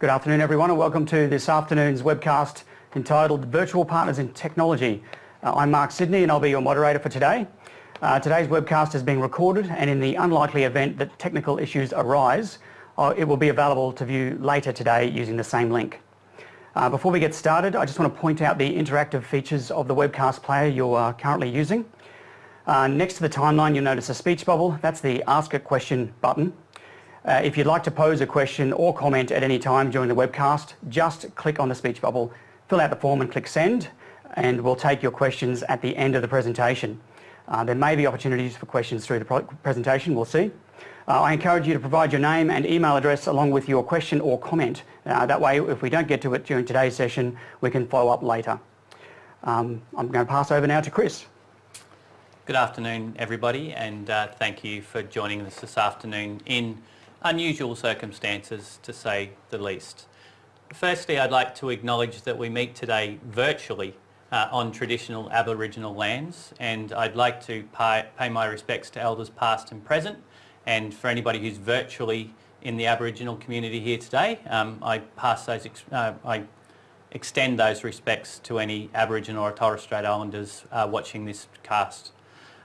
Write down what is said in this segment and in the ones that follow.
Good afternoon everyone and welcome to this afternoon's webcast entitled Virtual Partners in Technology. Uh, I'm Mark Sidney and I'll be your moderator for today. Uh, today's webcast is being recorded and in the unlikely event that technical issues arise, uh, it will be available to view later today using the same link. Uh, before we get started, I just want to point out the interactive features of the webcast player you are currently using. Uh, next to the timeline, you'll notice a speech bubble. That's the Ask a Question button. Uh, if you'd like to pose a question or comment at any time during the webcast, just click on the speech bubble, fill out the form and click send, and we'll take your questions at the end of the presentation. Uh, there may be opportunities for questions through the presentation, we'll see. Uh, I encourage you to provide your name and email address along with your question or comment. Uh, that way, if we don't get to it during today's session, we can follow up later. Um, I'm going to pass over now to Chris. Good afternoon, everybody, and uh, thank you for joining us this afternoon in unusual circumstances, to say the least. Firstly, I'd like to acknowledge that we meet today virtually uh, on traditional Aboriginal lands, and I'd like to pay, pay my respects to elders past and present, and for anybody who's virtually in the Aboriginal community here today, um, I pass those, uh, I extend those respects to any Aboriginal or Torres Strait Islanders uh, watching this cast.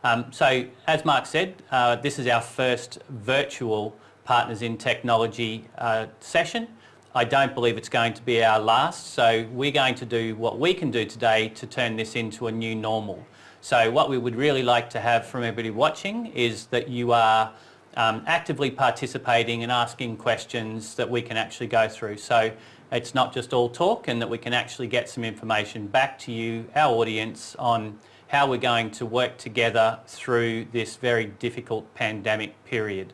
Um, so, as Mark said, uh, this is our first virtual Partners in Technology uh, session. I don't believe it's going to be our last, so we're going to do what we can do today to turn this into a new normal. So what we would really like to have from everybody watching is that you are um, actively participating and asking questions that we can actually go through. So it's not just all talk and that we can actually get some information back to you, our audience, on how we're going to work together through this very difficult pandemic period.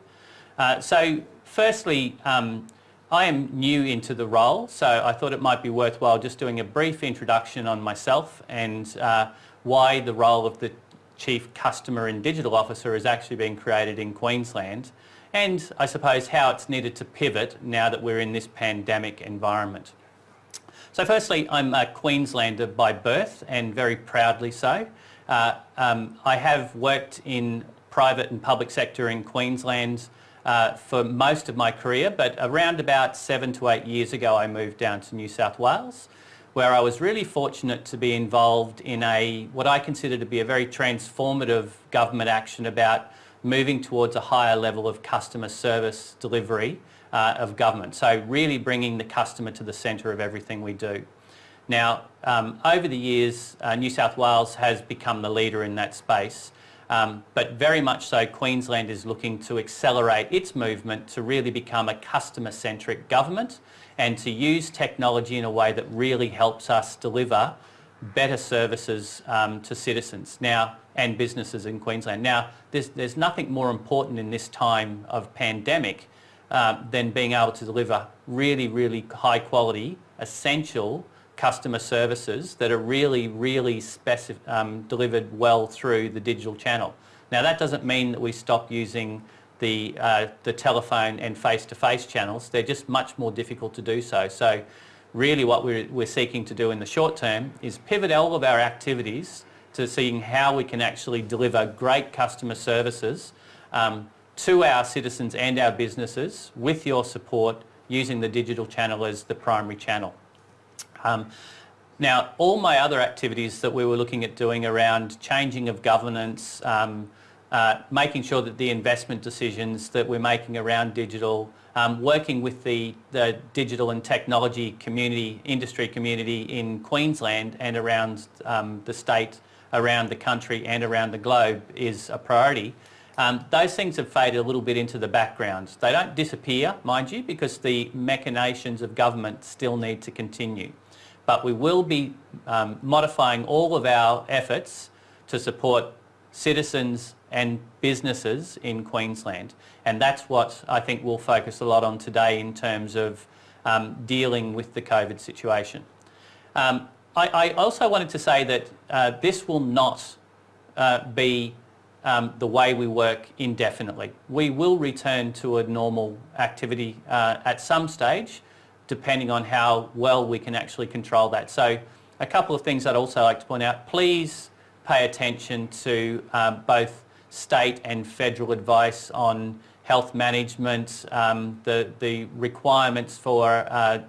Uh, so firstly, um, I am new into the role, so I thought it might be worthwhile just doing a brief introduction on myself and uh, why the role of the Chief Customer and Digital Officer has actually been created in Queensland and I suppose how it's needed to pivot now that we're in this pandemic environment. So firstly, I'm a Queenslander by birth and very proudly so. Uh, um, I have worked in private and public sector in Queensland uh, for most of my career, but around about seven to eight years ago I moved down to New South Wales where I was really fortunate to be involved in a what I consider to be a very transformative government action about moving towards a higher level of customer service delivery uh, of government. So really bringing the customer to the centre of everything we do. Now, um, over the years, uh, New South Wales has become the leader in that space um, but very much so Queensland is looking to accelerate its movement to really become a customer-centric government and to use technology in a way that really helps us deliver better services um, to citizens now and businesses in Queensland. Now, there's, there's nothing more important in this time of pandemic uh, than being able to deliver really, really high quality, essential customer services that are really, really um, delivered well through the digital channel. Now that doesn't mean that we stop using the, uh, the telephone and face-to-face -face channels. They're just much more difficult to do so. So really what we're, we're seeking to do in the short term is pivot all of our activities to seeing how we can actually deliver great customer services um, to our citizens and our businesses with your support using the digital channel as the primary channel. Um, now, all my other activities that we were looking at doing around changing of governance, um, uh, making sure that the investment decisions that we're making around digital, um, working with the, the digital and technology community, industry community in Queensland and around um, the state, around the country and around the globe is a priority. Um, those things have faded a little bit into the background. They don't disappear, mind you, because the machinations of government still need to continue but we will be um, modifying all of our efforts to support citizens and businesses in Queensland. And that's what I think we'll focus a lot on today in terms of um, dealing with the COVID situation. Um, I, I, also wanted to say that uh, this will not uh, be um, the way we work indefinitely. We will return to a normal activity uh, at some stage, depending on how well we can actually control that. So a couple of things I'd also like to point out. Please pay attention to um, both state and federal advice on health management, um, the, the requirements for, uh,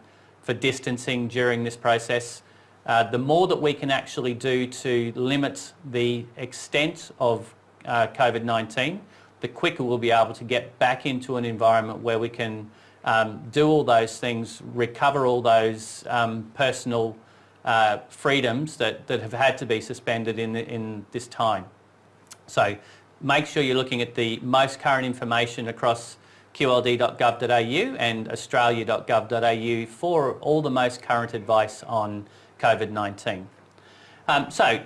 for distancing during this process, uh, the more that we can actually do to limit the extent of uh, COVID-19, the quicker we'll be able to get back into an environment where we can um, do all those things, recover all those um, personal uh, freedoms that, that have had to be suspended in, in this time. So make sure you're looking at the most current information across qld.gov.au and australia.gov.au for all the most current advice on COVID-19. Um, so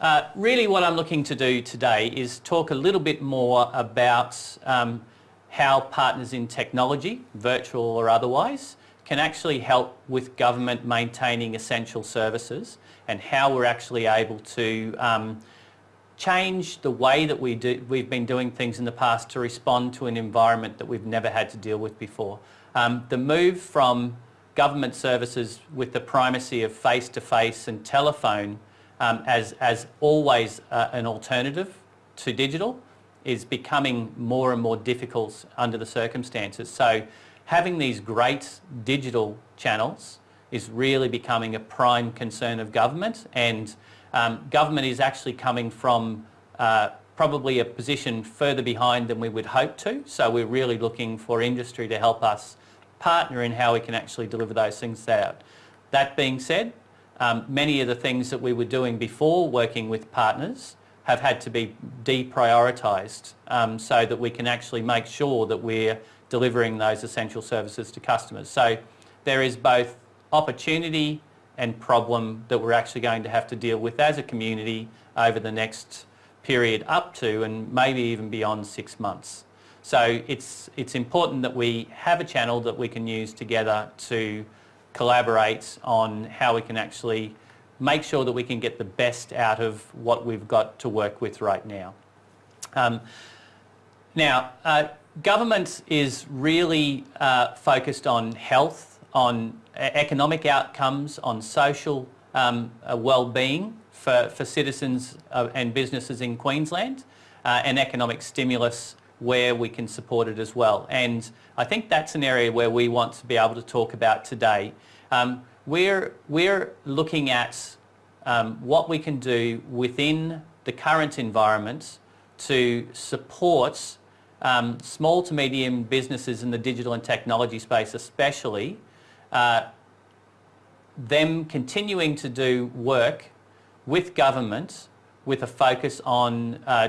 uh, really what I'm looking to do today is talk a little bit more about um, how partners in technology, virtual or otherwise, can actually help with government maintaining essential services and how we're actually able to um, change the way that we do, we've been doing things in the past to respond to an environment that we've never had to deal with before. Um, the move from government services with the primacy of face-to-face -face and telephone um, as, as always uh, an alternative to digital is becoming more and more difficult under the circumstances. So having these great digital channels is really becoming a prime concern of government and um, government is actually coming from uh, probably a position further behind than we would hope to. So we're really looking for industry to help us partner in how we can actually deliver those things out. That being said, um, many of the things that we were doing before working with partners have had to be deprioritised um, so that we can actually make sure that we're delivering those essential services to customers. So there is both opportunity and problem that we're actually going to have to deal with as a community over the next period up to and maybe even beyond six months. So it's, it's important that we have a channel that we can use together to collaborate on how we can actually make sure that we can get the best out of what we've got to work with right now. Um, now, uh, government is really uh, focused on health, on economic outcomes, on social um, uh, well-being for, for citizens uh, and businesses in Queensland, uh, and economic stimulus where we can support it as well. And I think that's an area where we want to be able to talk about today. Um, we're, we're looking at um, what we can do within the current environment to support um, small to medium businesses in the digital and technology space especially, uh, them continuing to do work with government with a focus on uh,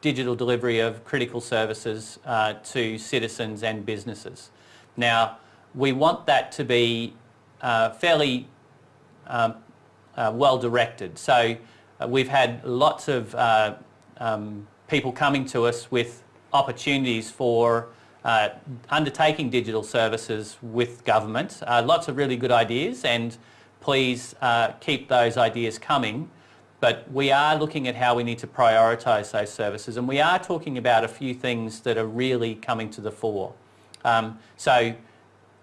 digital delivery of critical services uh, to citizens and businesses. Now, we want that to be uh, fairly um, uh, well directed. So uh, we've had lots of uh, um, people coming to us with opportunities for uh, undertaking digital services with government. lots of really good ideas and please keep those ideas coming but we are looking at how we need to prioritise those services and we are talking about a few things that are really coming to the fore. Um, so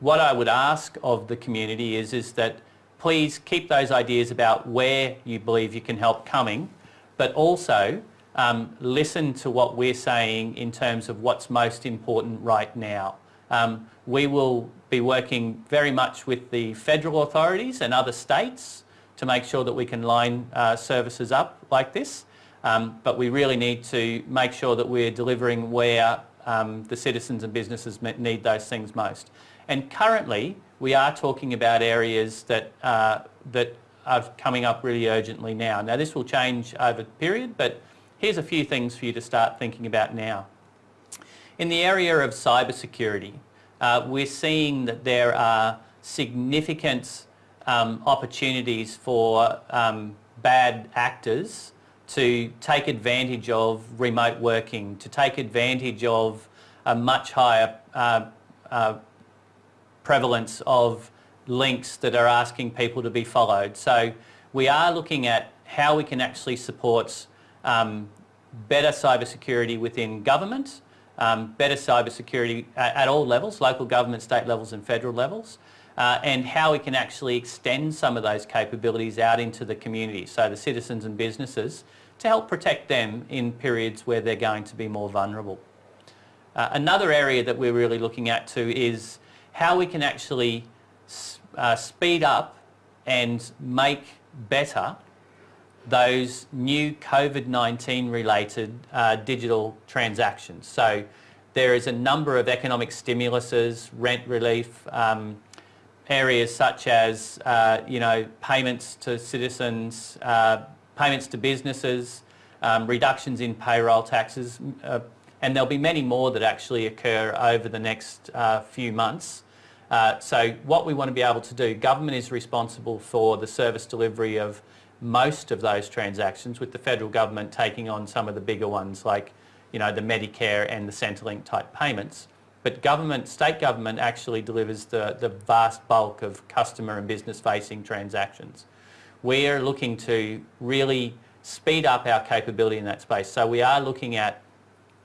what I would ask of the community is, is that please keep those ideas about where you believe you can help coming, but also um, listen to what we're saying in terms of what's most important right now. Um, we will be working very much with the federal authorities and other states to make sure that we can line uh, services up like this. Um, but we really need to make sure that we're delivering where um, the citizens and businesses need those things most. And currently, we are talking about areas that, uh, that are coming up really urgently now. Now, this will change over the period, but here's a few things for you to start thinking about now. In the area of cybersecurity, uh, we're seeing that there are significant um, opportunities for um, bad actors to take advantage of remote working, to take advantage of a much higher uh, uh, prevalence of links that are asking people to be followed. So we are looking at how we can actually support um, better cybersecurity within government, um, better cybersecurity at, at all levels, local government, state levels and federal levels, uh, and how we can actually extend some of those capabilities out into the community, so the citizens and businesses, to help protect them in periods where they're going to be more vulnerable. Uh, another area that we're really looking at too is how we can actually uh, speed up and make better those new COVID-19 related uh, digital transactions. So there is a number of economic stimuluses, rent relief, um, areas such as uh, you know payments to citizens, uh, payments to businesses, um, reductions in payroll taxes, uh, and there'll be many more that actually occur over the next uh, few months. Uh, so what we want to be able to do, government is responsible for the service delivery of most of those transactions with the federal government taking on some of the bigger ones like you know, the Medicare and the Centrelink type payments. But government, state government actually delivers the, the vast bulk of customer and business facing transactions. We are looking to really speed up our capability in that space. So we are looking at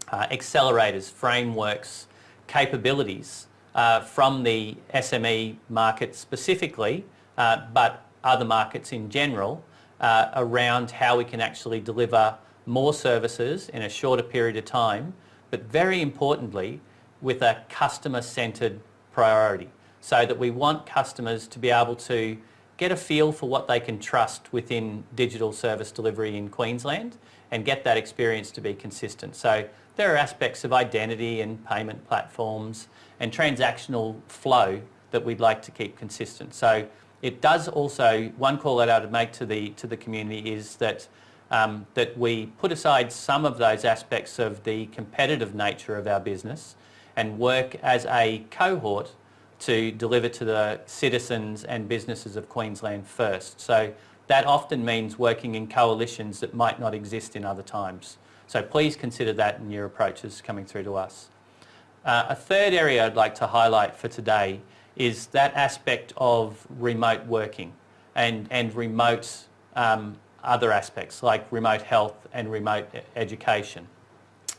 uh, accelerators, frameworks, capabilities uh, from the SME market specifically, uh, but other markets in general, uh, around how we can actually deliver more services in a shorter period of time, but very importantly, with a customer-centred priority, so that we want customers to be able to get a feel for what they can trust within digital service delivery in Queensland and get that experience to be consistent. So there are aspects of identity and payment platforms and transactional flow that we'd like to keep consistent. So it does also, one call that I would make to the, to the community is that, um, that we put aside some of those aspects of the competitive nature of our business and work as a cohort to deliver to the citizens and businesses of Queensland first. So that often means working in coalitions that might not exist in other times. So please consider that in your approaches coming through to us. Uh, a third area I'd like to highlight for today is that aspect of remote working and, and remote um, other aspects like remote health and remote education.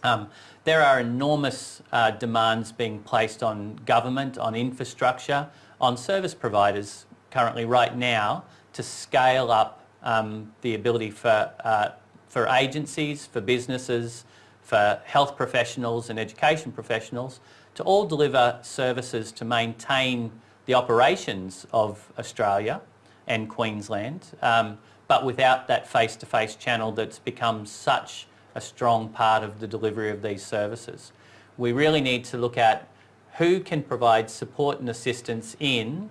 Um, there are enormous uh, demands being placed on government, on infrastructure, on service providers currently right now to scale up um, the ability for uh, for agencies, for businesses, for health professionals and education professionals to all deliver services to maintain the operations of Australia and Queensland, um, but without that face-to-face -face channel that's become such a strong part of the delivery of these services. We really need to look at who can provide support and assistance in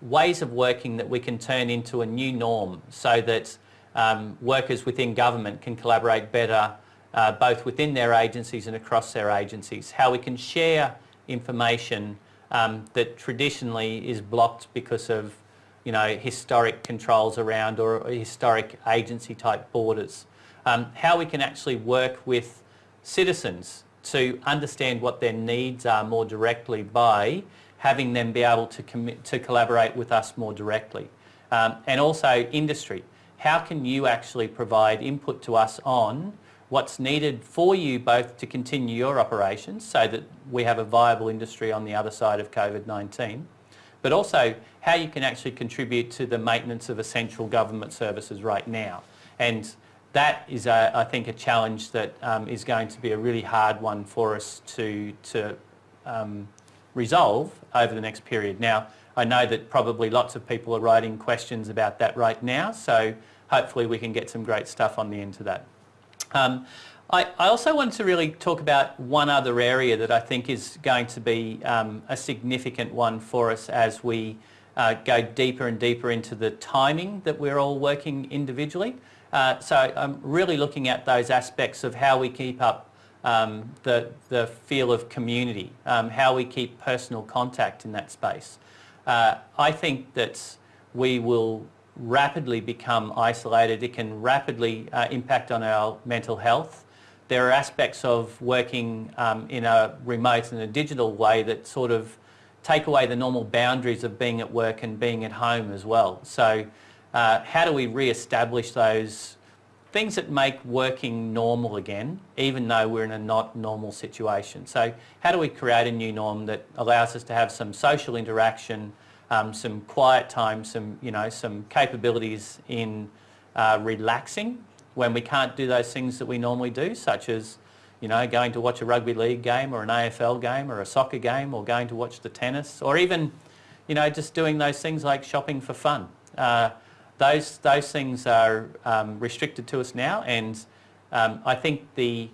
ways of working that we can turn into a new norm so that um, workers within government can collaborate better uh, both within their agencies and across their agencies, how we can share information um, that traditionally is blocked because of you know, historic controls around or historic agency type borders. Um, how we can actually work with citizens to understand what their needs are more directly by having them be able to, commit, to collaborate with us more directly. Um, and also industry how can you actually provide input to us on what's needed for you both to continue your operations so that we have a viable industry on the other side of COVID-19, but also how you can actually contribute to the maintenance of essential government services right now. And that is, a, I think, a challenge that um, is going to be a really hard one for us to, to um, resolve over the next period. Now, I know that probably lots of people are writing questions about that right now, so hopefully we can get some great stuff on the end of that. Um, I, I, also want to really talk about one other area that I think is going to be um, a significant one for us as we uh, go deeper and deeper into the timing that we're all working individually. Uh, so I'm really looking at those aspects of how we keep up um, the, the feel of community, um, how we keep personal contact in that space. Uh, I think that we will rapidly become isolated. It can rapidly uh, impact on our mental health. There are aspects of working um, in a remote and a digital way that sort of take away the normal boundaries of being at work and being at home as well. So uh, how do we re-establish those things that make working normal again, even though we're in a not normal situation? So how do we create a new norm that allows us to have some social interaction, um, some quiet time, some, you know, some capabilities in uh, relaxing when we can't do those things that we normally do, such as, you know, going to watch a rugby league game or an AFL game or a soccer game or going to watch the tennis or even, you know, just doing those things like shopping for fun. Uh, those, those things are um, restricted to us now and um, I think the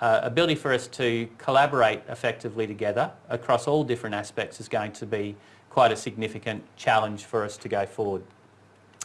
uh, ability for us to collaborate effectively together across all different aspects is going to be quite a significant challenge for us to go forward.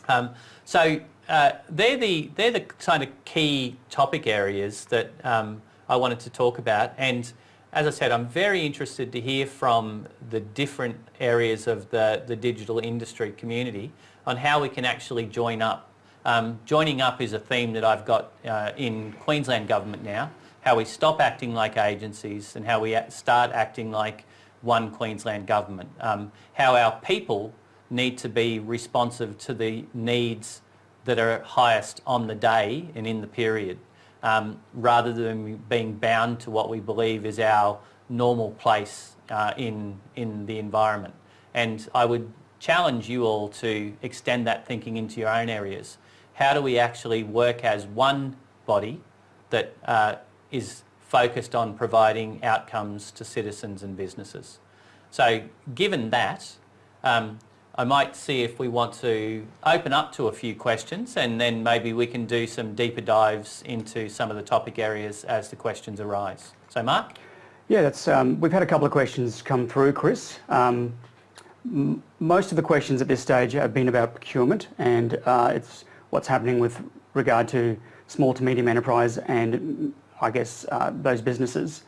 Um, so uh, they're, the, they're the kind of key topic areas that um, I wanted to talk about and as I said I'm very interested to hear from the different areas of the, the digital industry community on how we can actually join up. Um, joining up is a theme that I've got uh, in Queensland Government now how we stop acting like agencies and how we start acting like one Queensland government. Um, how our people need to be responsive to the needs that are highest on the day and in the period, um, rather than being bound to what we believe is our normal place uh, in, in the environment. And I would challenge you all to extend that thinking into your own areas. How do we actually work as one body that uh, is focused on providing outcomes to citizens and businesses. So given that, um, I might see if we want to open up to a few questions and then maybe we can do some deeper dives into some of the topic areas as the questions arise. So Mark? Yeah, that's, um, we've had a couple of questions come through, Chris. Um, most of the questions at this stage have been about procurement and uh, it's what's happening with regard to small to medium enterprise and I guess, uh, those businesses.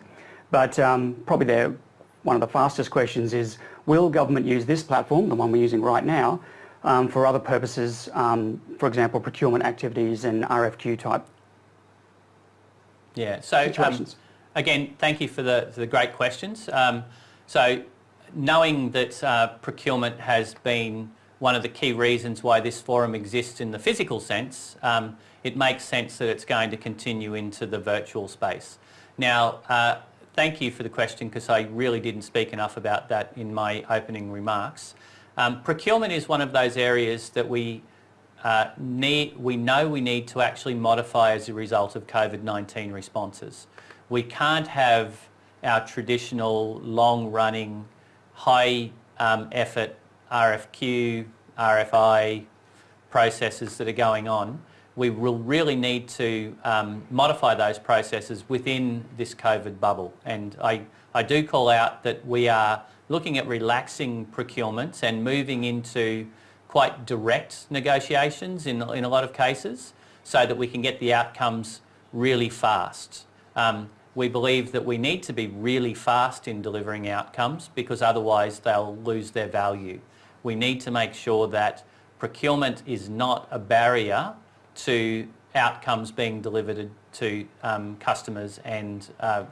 But um, probably the, one of the fastest questions is, will government use this platform, the one we're using right now, um, for other purposes, um, for example, procurement activities and RFQ type yeah, so um, again, thank you for the, for the great questions. Um, so knowing that uh, procurement has been one of the key reasons why this forum exists in the physical sense, um, it makes sense that it's going to continue into the virtual space. Now, uh, thank you for the question because I really didn't speak enough about that in my opening remarks. Um, procurement is one of those areas that we uh, need, we know we need to actually modify as a result of COVID-19 responses. We can't have our traditional long-running, high um, effort RFQ, RFI processes that are going on, we will really need to um, modify those processes within this COVID bubble. And I, I do call out that we are looking at relaxing procurements and moving into quite direct negotiations in, in a lot of cases so that we can get the outcomes really fast. Um, we believe that we need to be really fast in delivering outcomes because otherwise they'll lose their value we need to make sure that procurement is not a barrier to outcomes being delivered to um, customers and uh,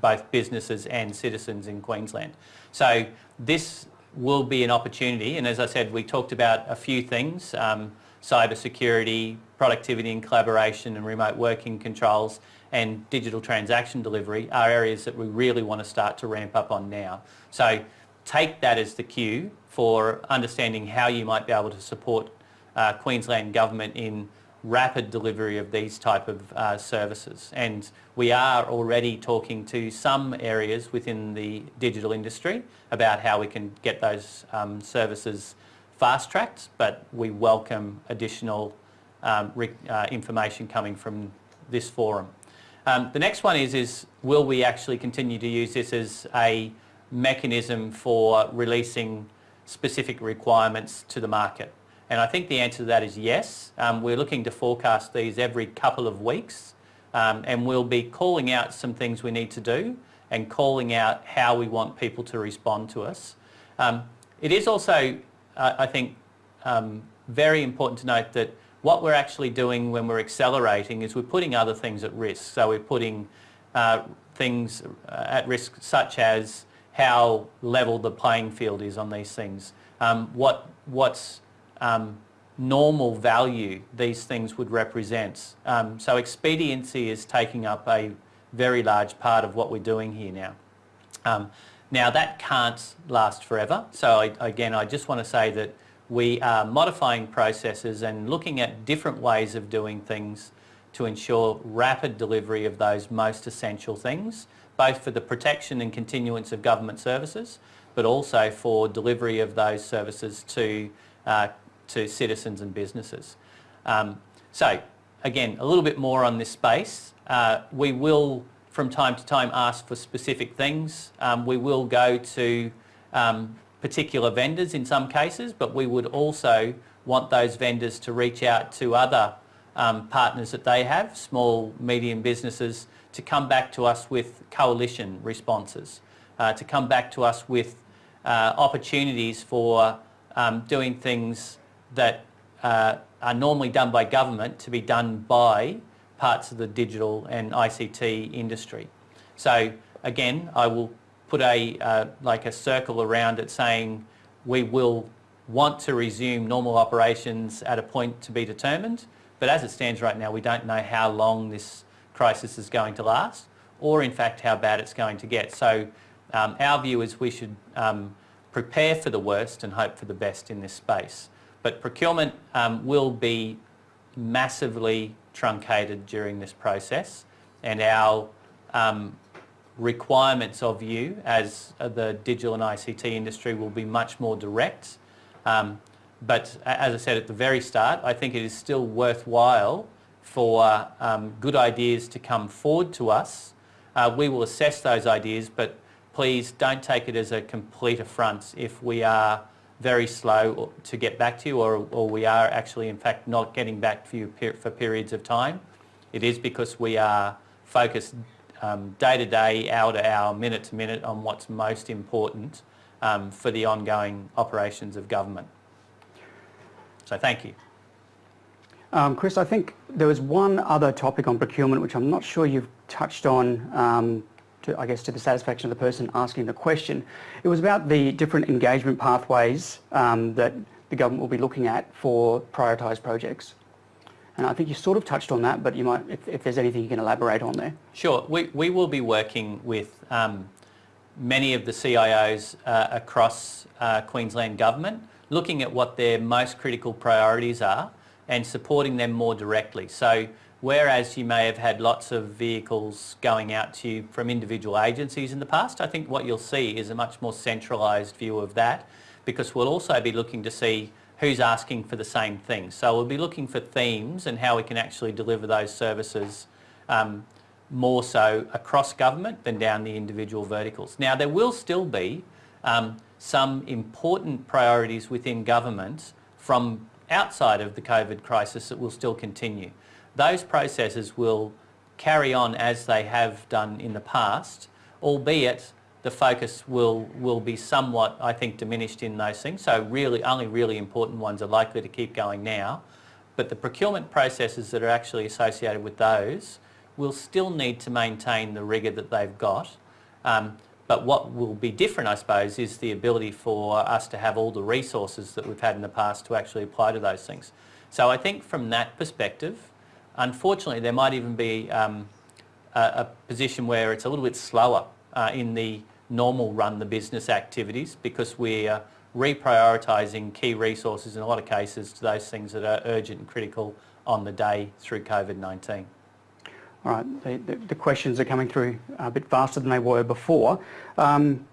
both businesses and citizens in Queensland. So this will be an opportunity and as I said we talked about a few things, um, cyber security, productivity and collaboration and remote working controls and digital transaction delivery are areas that we really want to start to ramp up on now. So take that as the cue for understanding how you might be able to support uh, Queensland Government in rapid delivery of these type of uh, services. And we are already talking to some areas within the digital industry about how we can get those um, services fast-tracked, but we welcome additional um, uh, information coming from this forum. Um, the next one is, is will we actually continue to use this as a mechanism for releasing specific requirements to the market? And I think the answer to that is yes. Um, we're looking to forecast these every couple of weeks um, and we'll be calling out some things we need to do and calling out how we want people to respond to us. Um, it is also, uh, I think, um, very important to note that what we're actually doing when we're accelerating is we're putting other things at risk. So we're putting uh, things uh, at risk such as how level the playing field is on these things. Um, what what's um, normal value these things would represent. Um, so expediency is taking up a very large part of what we're doing here now. Um, now that can't last forever. So I, again, I just want to say that we are modifying processes and looking at different ways of doing things to ensure rapid delivery of those most essential things, both for the protection and continuance of government services, but also for delivery of those services to, uh, to citizens and businesses. Um, so again, a little bit more on this space. Uh, we will from time to time ask for specific things. Um, we will go to um, particular vendors in some cases, but we would also want those vendors to reach out to other um, partners that they have, small, medium businesses, to come back to us with coalition responses, uh, to come back to us with uh, opportunities for um, doing things that uh, are normally done by government to be done by parts of the digital and ICT industry. So again, I will put a uh, like a circle around it saying we will want to resume normal operations at a point to be determined, but as it stands right now, we don't know how long this crisis is going to last or in fact how bad it's going to get. So um, our view is we should um, prepare for the worst and hope for the best in this space. But procurement um, will be massively truncated during this process and our um, requirements of you as the digital and ICT industry will be much more direct. Um, but as I said at the very start, I think it is still worthwhile for um, good ideas to come forward to us. Uh, we will assess those ideas, but please don't take it as a complete affront if we are very slow to get back to you or, or we are actually in fact not getting back to you per, for periods of time. It is because we are focused um, day to day, hour to hour, minute to minute on what's most important um, for the ongoing operations of government. So thank you. Um, Chris, I think there was one other topic on procurement which I'm not sure you've touched on um, to, I guess, to the satisfaction of the person asking the question. It was about the different engagement pathways um, that the government will be looking at for prioritised projects. And I think you sort of touched on that, but you might, if, if there's anything you can elaborate on there. Sure. We, we will be working with um, many of the CIOs uh, across uh, Queensland Government, looking at what their most critical priorities are and supporting them more directly. So Whereas you may have had lots of vehicles going out to you from individual agencies in the past, I think what you'll see is a much more centralised view of that because we'll also be looking to see who's asking for the same thing. So we'll be looking for themes and how we can actually deliver those services um, more so across government than down the individual verticals. Now there will still be um, some important priorities within government from outside of the COVID crisis that will still continue those processes will carry on as they have done in the past, albeit the focus will, will be somewhat, I think, diminished in those things. So really, only really important ones are likely to keep going now. But the procurement processes that are actually associated with those will still need to maintain the rigour that they've got. Um, but what will be different, I suppose, is the ability for us to have all the resources that we've had in the past to actually apply to those things. So I think from that perspective, Unfortunately, there might even be um, a, a, position where it's a little bit slower uh, in the normal run the business activities because we're reprioritising key resources in a lot of cases to those things that are urgent and critical on the day through COVID-19. All right, the, the, the, questions are coming through a bit faster than they were before. Um,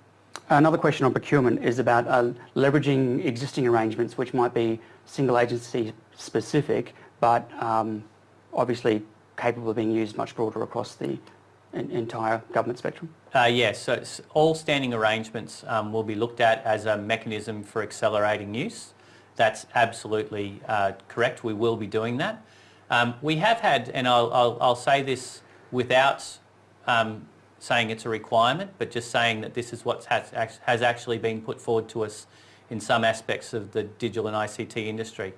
another question on procurement is about uh, leveraging existing arrangements which might be single agency specific but um, obviously capable of being used much broader across the entire government spectrum? Uh, yes, so all standing arrangements um, will be looked at as a mechanism for accelerating use. That's absolutely uh, correct. We will be doing that. Um, we have had, and I'll, I'll, I'll say this without um, saying it's a requirement, but just saying that this is what has, has actually been put forward to us in some aspects of the digital and ICT industry.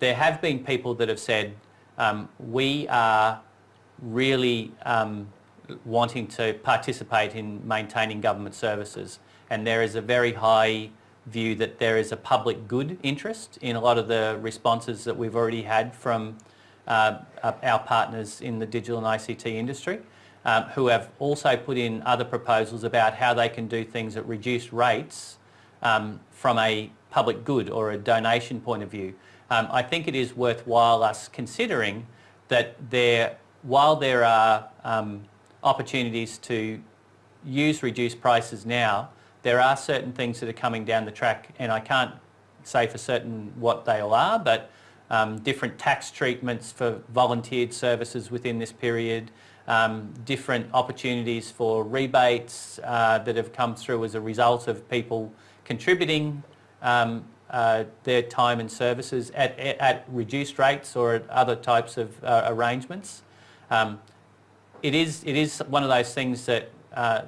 There have been people that have said, um, we are really um, wanting to participate in maintaining government services. And there is a very high view that there is a public good interest in a lot of the responses that we've already had from uh, our partners in the digital and ICT industry um, who have also put in other proposals about how they can do things at reduced rates um, from a public good or a donation point of view. Um, I think it is worthwhile us considering that there, while there are um, opportunities to use reduced prices now, there are certain things that are coming down the track and I can't say for certain what they all are, but um, different tax treatments for volunteered services within this period, um, different opportunities for rebates uh, that have come through as a result of people contributing um, uh, their time and services at, at, reduced rates or at other types of uh, arrangements. Um, it, is, it is one of those things that uh,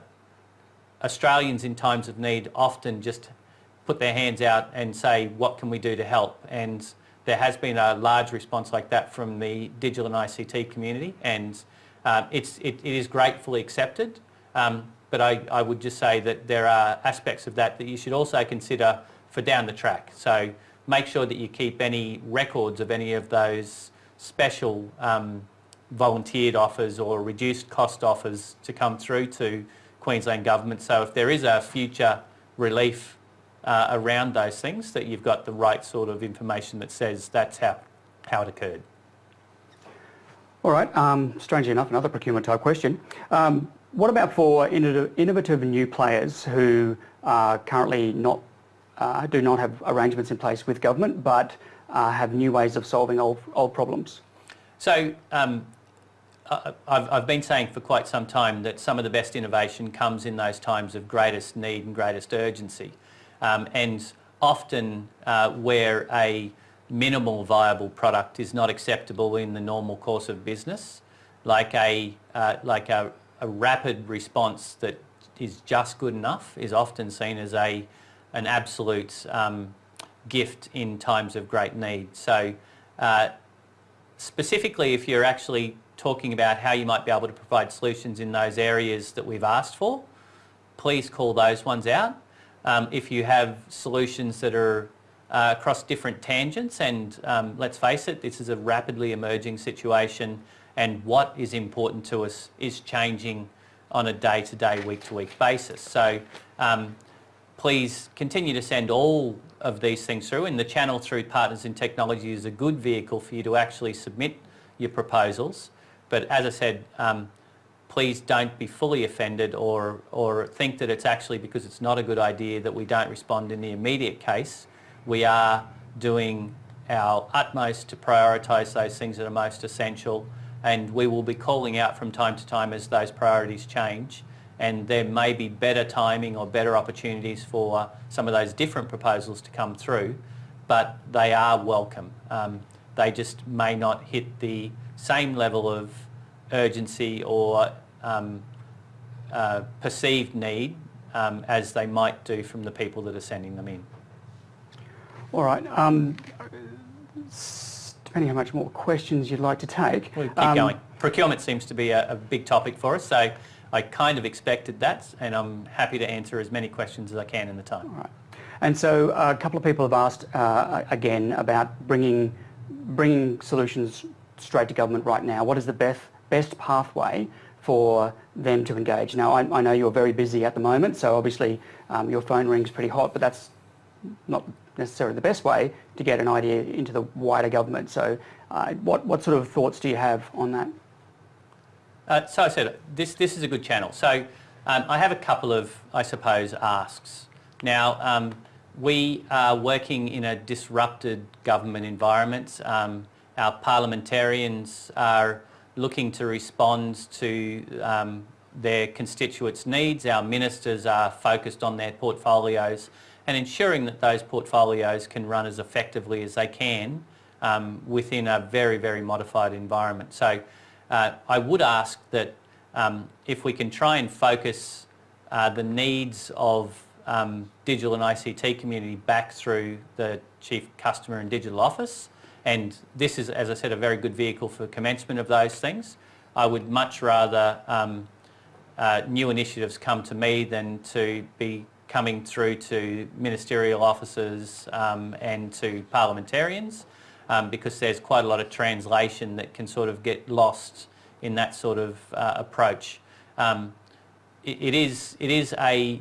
Australians in times of need often just put their hands out and say, what can we do to help? And there has been a large response like that from the digital and ICT community and uh, it's, it, it is gratefully accepted. Um, but I, I would just say that there are aspects of that that you should also consider for down the track. So make sure that you keep any records of any of those special um, volunteered offers or reduced cost offers to come through to Queensland Government. So if there is a future relief uh, around those things, that you've got the right sort of information that says that's how, how it occurred. All right, um, strangely enough, another procurement type question. Um, what about for innovative new players who are currently not, uh, do not have arrangements in place with government but uh, have new ways of solving old, old problems? So um, I've, I've been saying for quite some time that some of the best innovation comes in those times of greatest need and greatest urgency. Um, and often uh, where a minimal viable product is not acceptable in the normal course of business, like a, uh, like a, a, rapid response that is just good enough is often seen as a, an absolute um, gift in times of great need. So uh, specifically if you're actually talking about how you might be able to provide solutions in those areas that we've asked for, please call those ones out. Um, if you have solutions that are uh, across different tangents and um, let's face it, this is a rapidly emerging situation and what is important to us is changing on a day-to-day, week-to-week basis. So um, please continue to send all of these things through and the channel through Partners in Technology is a good vehicle for you to actually submit your proposals. But as I said, um, please don't be fully offended or, or think that it's actually because it's not a good idea that we don't respond in the immediate case we are doing our utmost to prioritise those things that are most essential and we will be calling out from time to time as those priorities change and there may be better timing or better opportunities for some of those different proposals to come through but they are welcome. Um, they just may not hit the same level of urgency or um, uh, perceived need um, as they might do from the people that are sending them in. All right. Um, depending how much more questions you'd like to take. We'll keep um, going. Procurement seems to be a, a, big topic for us, so I kind of expected that, and I'm happy to answer as many questions as I can in the time. All right. And so uh, a couple of people have asked uh, again about bringing bringing solutions straight to government right now. What is the best best pathway for them to engage? Now, I, I know you're very busy at the moment, so obviously um, your phone rings pretty hot, but that's not necessarily the best way to get an idea into the wider government. So uh, what, what sort of thoughts do you have on that? Uh, so I said, this, this is a good channel. So um, I have a couple of, I suppose, asks. Now, um, we are working in a disrupted government environment. Um, our parliamentarians are looking to respond to um, their constituents' needs. Our ministers are focused on their portfolios and ensuring that those portfolios can run as effectively as they can um, within a very, very modified environment. So uh, I would ask that um, if we can try and focus uh, the needs of um, digital and ICT community back through the Chief Customer and Digital Office, and this is, as I said, a very good vehicle for commencement of those things. I would much rather um, uh, new initiatives come to me than to be coming through to ministerial officers um, and to parliamentarians um, because there's quite a lot of translation that can sort of get lost in that sort of uh, approach. Um, it, it is, it is a,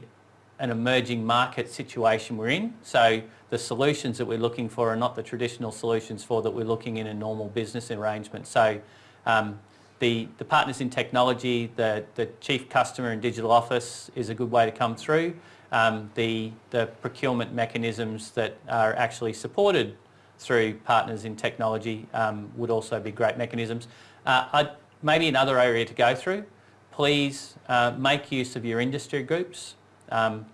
an emerging market situation we're in, so the solutions that we're looking for are not the traditional solutions for that we're looking in a normal business arrangement. So Um, the, the partners in technology, the, the chief customer and digital office is a good way to come through. Um, the, the procurement mechanisms that are actually supported through partners in technology um, would also be great mechanisms. Uh, maybe another area to go through, please uh, make use of your industry groups. Um,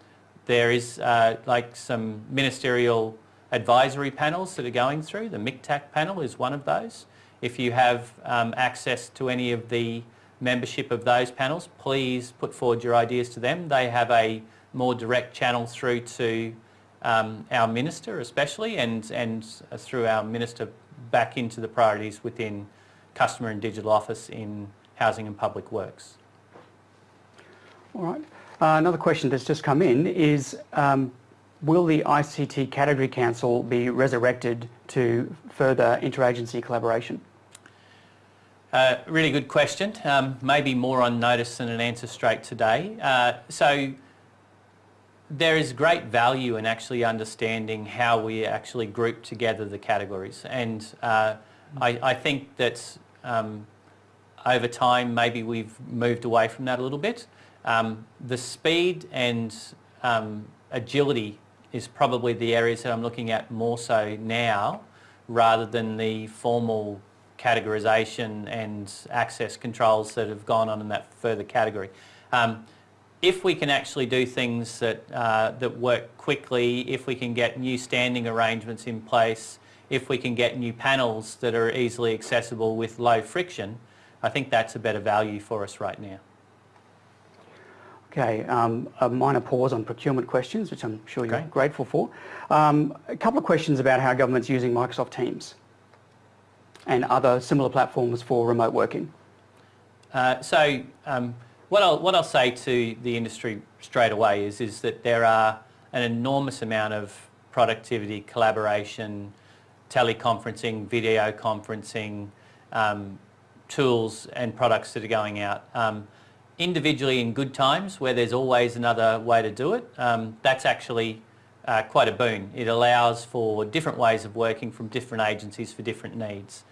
there is uh, like some ministerial advisory panels that are going through. The MICTAC panel is one of those. If you have um, access to any of the membership of those panels, please put forward your ideas to them. They have a more direct channel through to um, our minister especially and, and through our minister back into the priorities within customer and digital office in housing and public works. All right. Uh, another question that's just come in is um, will the ICT Category Council be resurrected to further interagency collaboration? Uh, really good question. Um, maybe more on notice than an answer straight today. Uh, so there is great value in actually understanding how we actually group together the categories. And uh, I, I, think that um, over time maybe we've moved away from that a little bit. Um, the speed and um, agility is probably the areas that I'm looking at more so now rather than the formal categorisation and access controls that have gone on in that further category. Um, if we can actually do things that, uh, that work quickly, if we can get new standing arrangements in place, if we can get new panels that are easily accessible with low friction, I think that's a better value for us right now. Okay, um, a minor pause on procurement questions, which I'm sure you're okay. grateful for. Um, a couple of questions about how government's using Microsoft Teams and other similar platforms for remote working. Uh, so um, what, I'll, what I'll say to the industry straight away is, is that there are an enormous amount of productivity, collaboration, teleconferencing, video conferencing, um, tools and products that are going out. Um, individually in good times where there's always another way to do it, um, that's actually uh, quite a boon. It allows for different ways of working from different agencies for different needs.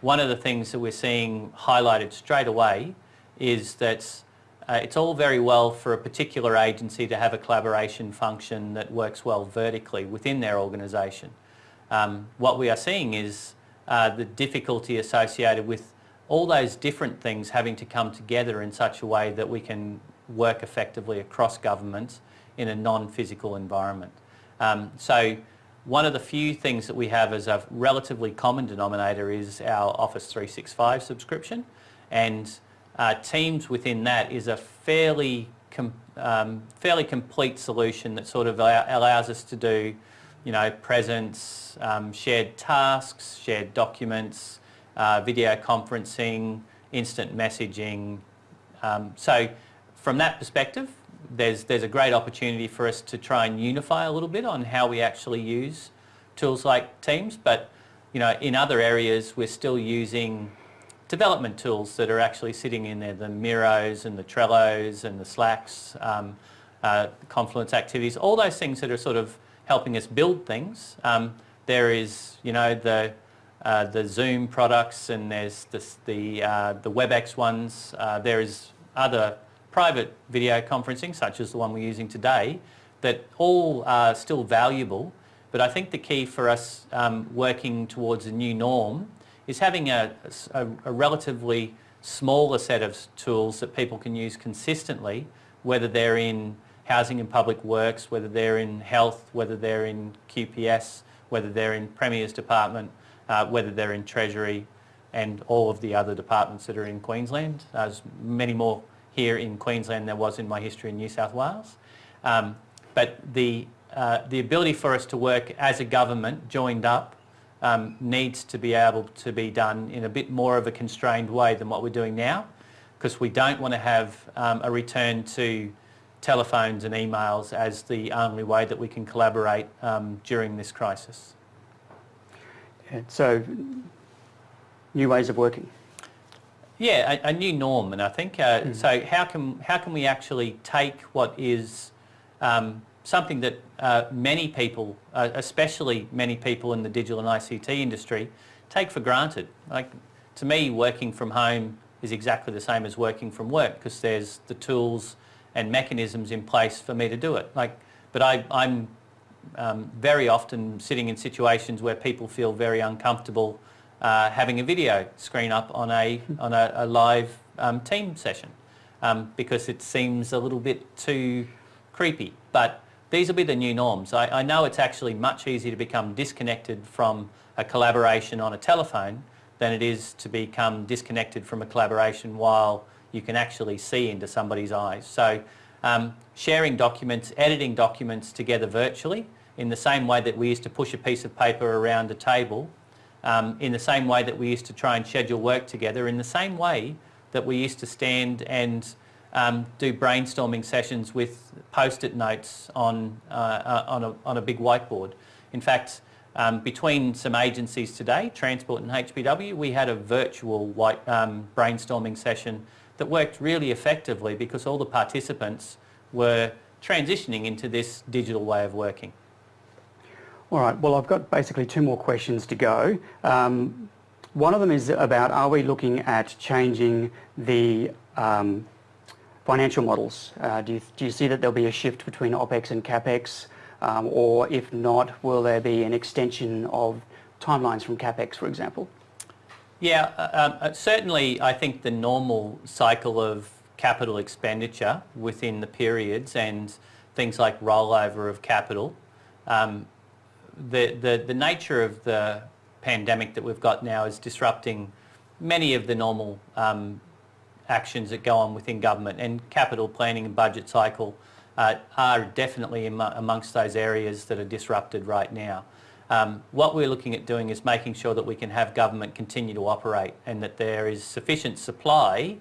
One of the things that we're seeing highlighted straight away is that uh, it's all very well for a particular agency to have a collaboration function that works well vertically within their organisation. Um, what we are seeing is uh, the difficulty associated with all those different things having to come together in such a way that we can work effectively across governments in a non-physical environment. Um, so one of the few things that we have as a relatively common denominator is our Office 365 subscription and uh, Teams within that is a fairly com um, fairly complete solution that sort of allows us to do you know, presence, um, shared tasks, shared documents, uh, video conferencing, instant messaging. Um, so from that perspective, there's, there's a great opportunity for us to try and unify a little bit on how we actually use tools like Teams, but you know, in other areas we're still using development tools that are actually sitting in there, the Miros and the Trellos and the Slacks, um, uh, Confluence activities, all those things that are sort of helping us build things. Um, there is, you know, the uh, the Zoom products and there's this, the, uh, the WebEx ones. Uh, there is other private video conferencing such as the one we're using today that all are still valuable but I think the key for us um, working towards a new norm is having a, a, a, relatively smaller set of tools that people can use consistently whether they're in housing and public works, whether they're in health, whether they're in QPS, whether they're in Premier's department uh, whether they're in Treasury and all of the other departments that are in Queensland. There's many more here in Queensland than there was in my history in New South Wales. Um, but the, uh, the ability for us to work as a government joined up um, needs to be able to be done in a bit more of a constrained way than what we're doing now because we don't want to have um, a return to telephones and emails as the only way that we can collaborate um, during this crisis. So new ways of working. Yeah, a, a new norm, and I think uh, mm. so. How can how can we actually take what is um, something that uh, many people, uh, especially many people in the digital and ICT industry, take for granted? Like to me, working from home is exactly the same as working from work because there's the tools and mechanisms in place for me to do it. Like, but I, I'm um, very often sitting in situations where people feel very uncomfortable uh, having a video screen up on a, on a, a live um, team session um, because it seems a little bit too creepy. But these will be the new norms. I, I know it's actually much easier to become disconnected from a collaboration on a telephone than it is to become disconnected from a collaboration while you can actually see into somebody's eyes. So um, sharing documents, editing documents together virtually in the same way that we used to push a piece of paper around a table, um, in the same way that we used to try and schedule work together, in the same way that we used to stand and um, do brainstorming sessions with post-it notes on, uh, uh, on, a, on a big whiteboard. In fact, um, between some agencies today, Transport and HPW, we had a virtual white, um, brainstorming session that worked really effectively because all the participants were transitioning into this digital way of working. All right, well I've got basically two more questions to go. Um, one of them is about are we looking at changing the um, financial models? Uh, do, you, do you see that there'll be a shift between OPEX and CAPEX? Um, or if not, will there be an extension of timelines from CAPEX, for example? Yeah, uh, um, uh, certainly I think the normal cycle of capital expenditure within the periods and things like rollover of capital, um, the, the, the nature of the pandemic that we've got now is disrupting many of the normal um, actions that go on within government and capital planning and budget cycle uh, are definitely amongst those areas that are disrupted right now. Um, what we're looking at doing is making sure that we can have government continue to operate and that there is sufficient supply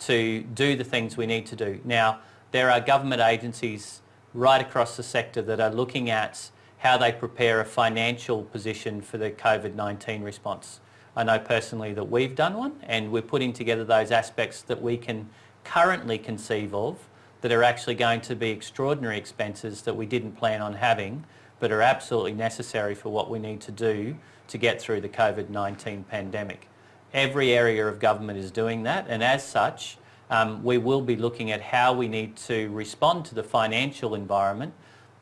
to do the things we need to do. Now, there are government agencies right across the sector that are looking at how they prepare a financial position for the COVID-19 response. I know personally that we've done one and we're putting together those aspects that we can currently conceive of that are actually going to be extraordinary expenses that we didn't plan on having but are absolutely necessary for what we need to do to get through the COVID-19 pandemic. Every area of government is doing that and as such um, we will be looking at how we need to respond to the financial environment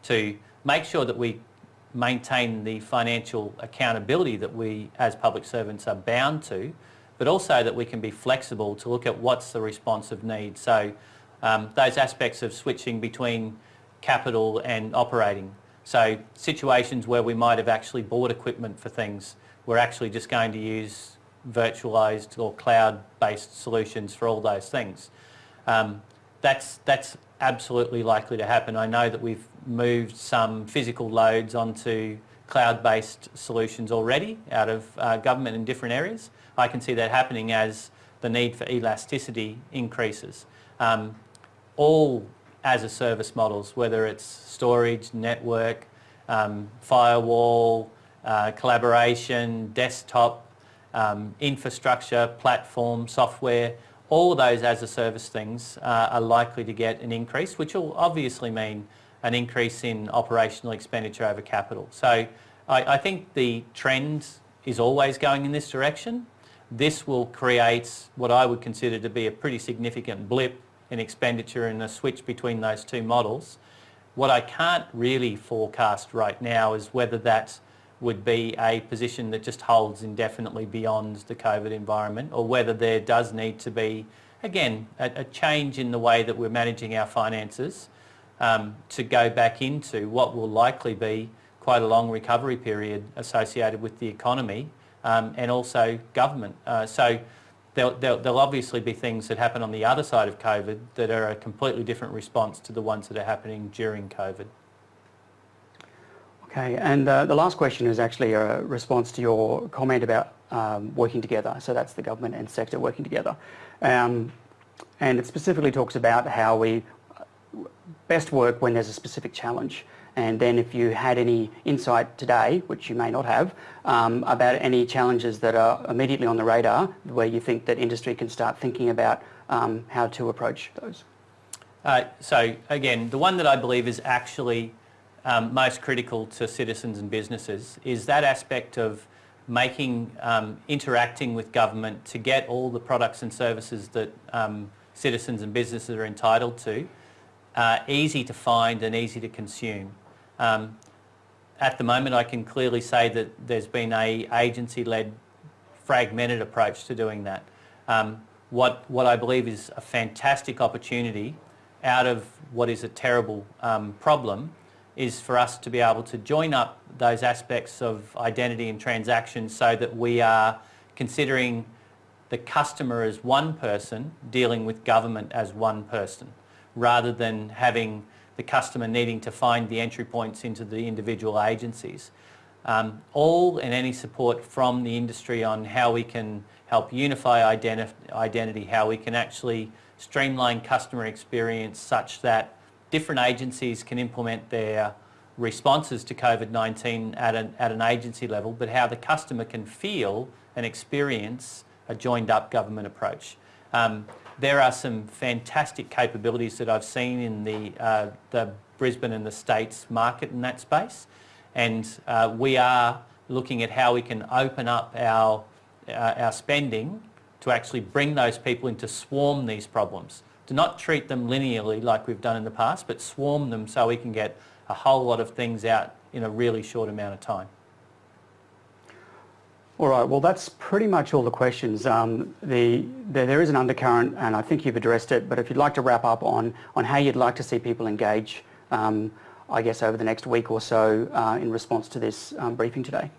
to make sure that we maintain the financial accountability that we as public servants are bound to but also that we can be flexible to look at what's the responsive need. So um, those aspects of switching between capital and operating. So situations where we might have actually bought equipment for things, we're actually just going to use virtualized or cloud-based solutions for all those things. Um, that's, that's absolutely likely to happen. I know that we've moved some physical loads onto cloud-based solutions already out of uh, government in different areas. I can see that happening as the need for elasticity increases. Um, all as a service models, whether it's storage, network, um, firewall, uh, collaboration, desktop, um, infrastructure, platform, software, all of those as a service things uh, are likely to get an increase, which will obviously mean an increase in operational expenditure over capital. So I, I think the trend is always going in this direction. This will create what I would consider to be a pretty significant blip in expenditure and a switch between those two models. What I can't really forecast right now is whether that would be a position that just holds indefinitely beyond the COVID environment or whether there does need to be, again, a, a change in the way that we're managing our finances um, to go back into what will likely be quite a long recovery period associated with the economy um, and also government. Uh, so there'll, there'll, there'll, obviously be things that happen on the other side of COVID that are a completely different response to the ones that are happening during COVID. Okay, and uh, the last question is actually a response to your comment about um, working together. So that's the government and sector working together. Um, and it specifically talks about how we best work when there's a specific challenge. And then if you had any insight today, which you may not have, um, about any challenges that are immediately on the radar where you think that industry can start thinking about um, how to approach those. Uh, so again, the one that I believe is actually um, most critical to citizens and businesses is that aspect of making, um, interacting with government to get all the products and services that um, citizens and businesses are entitled to, uh, easy to find and easy to consume. Um, at the moment, I can clearly say that there's been a agency-led fragmented approach to doing that. Um, what, what I believe is a fantastic opportunity out of what is a terrible um, problem is for us to be able to join up those aspects of identity and transactions so that we are considering the customer as one person dealing with government as one person rather than having the customer needing to find the entry points into the individual agencies. Um, all and any support from the industry on how we can help unify identi identity, how we can actually streamline customer experience such that different agencies can implement their responses to COVID-19 at an, at an agency level, but how the customer can feel and experience a joined up government approach. Um, there are some fantastic capabilities that I've seen in the, uh, the Brisbane and the States market in that space and uh, we are looking at how we can open up our, uh, our spending to actually bring those people into swarm these problems. To not treat them linearly like we've done in the past, but swarm them so we can get a whole lot of things out in a really short amount of time. All right, well that's pretty much all the questions. Um, the, the, there is an undercurrent and I think you've addressed it, but if you'd like to wrap up on, on how you'd like to see people engage um, I guess, over the next week or so uh, in response to this um, briefing today?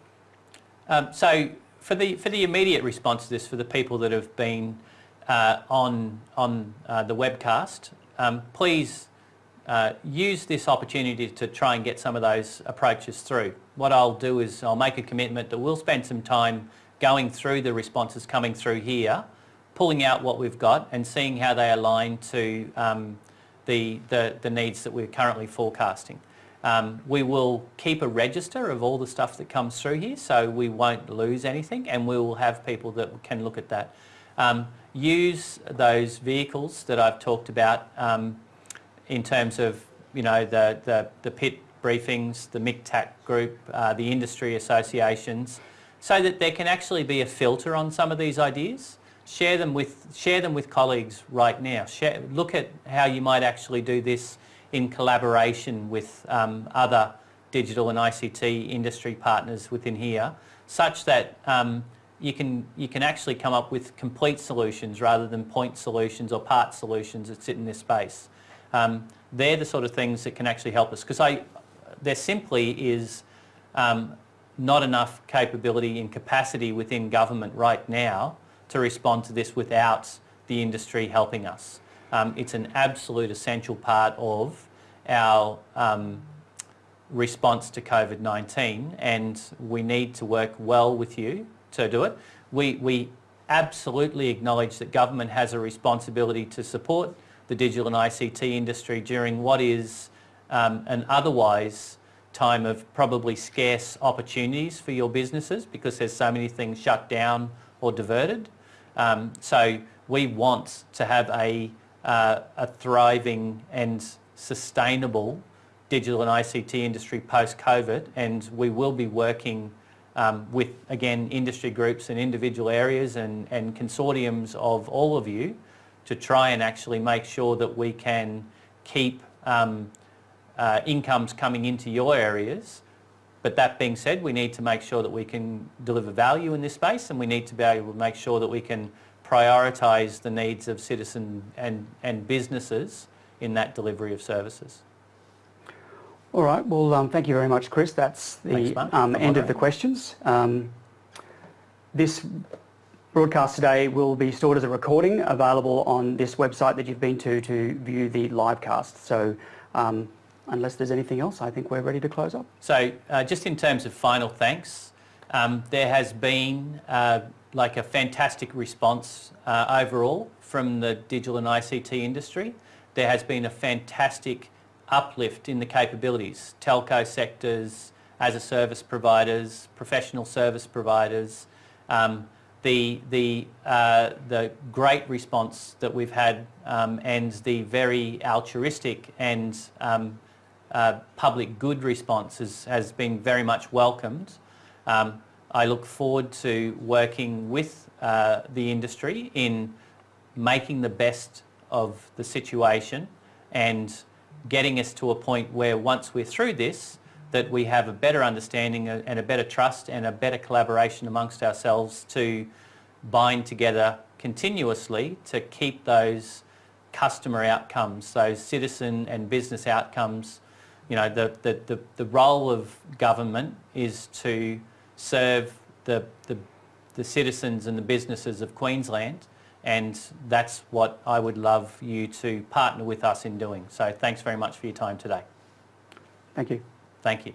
Um, so for the, for the immediate response to this, for the people that have been uh, on, on uh, the webcast, um, please uh, use this opportunity to try and get some of those approaches through. What I'll do is I'll make a commitment that we'll spend some time going through the responses coming through here, pulling out what we've got and seeing how they align to um, the, the, the needs that we're currently forecasting. Um, we will keep a register of all the stuff that comes through here so we won't lose anything and we will have people that can look at that. Use those vehicles that I've talked about um, in terms of you know the, the, the PIT briefings, the MICTAC group, uh, the industry associations so that there can actually be a filter on some of these ideas share them with share them with colleagues right now. Share, look at how you might actually do this in collaboration with um, other digital and ICT industry partners within here, such that um, you can you can actually come up with complete solutions rather than point solutions or part solutions that sit in this space. Um, they're the sort of things that can actually help us because I there simply is um, not enough capability and capacity within government right now to respond to this without the industry helping us. Um, it's an absolute essential part of our um, response to COVID-19 and we need to work well with you to do it. We, we absolutely acknowledge that government has a responsibility to support the digital and ICT industry during what is um, an otherwise time of probably scarce opportunities for your businesses because there's so many things shut down or diverted. Um, so we want to have a, uh, a thriving and sustainable digital and ICT industry post-COVID and we will be working um, with, again, industry groups and individual areas and, and consortiums of all of you to try and actually make sure that we can keep um, uh, incomes coming into your areas but that being said, we need to make sure that we can deliver value in this space and we need to be able to make sure that we can prioritise the needs of citizens and, and businesses in that delivery of services. All right, well um, thank you very much Chris. That's the Thanks, um, end of the questions. Um, this broadcast today will be stored as a recording available on this website that you've been to to view the live cast. So um, unless there's anything else, I think we're ready to close up. So uh, just in terms of final thanks, um, there has been uh, like a fantastic response uh, overall from the digital and ICT industry. There has been a fantastic uplift in the capabilities, telco sectors, as a service providers, professional service providers, um, the, the, uh, the great response that we've had um, and the very altruistic and um, uh, public good response has, has been very much welcomed. Um, I look forward to working with uh, the industry in making the best of the situation and getting us to a point where once we're through this, that we have a better understanding and a better trust and a better collaboration amongst ourselves to bind together continuously to keep those customer outcomes, those citizen and business outcomes. You know, the, the, the, the role of government is to serve the, the, the citizens and the businesses of Queensland and that's what I would love you to partner with us in doing. So thanks very much for your time today. Thank you. Thank you.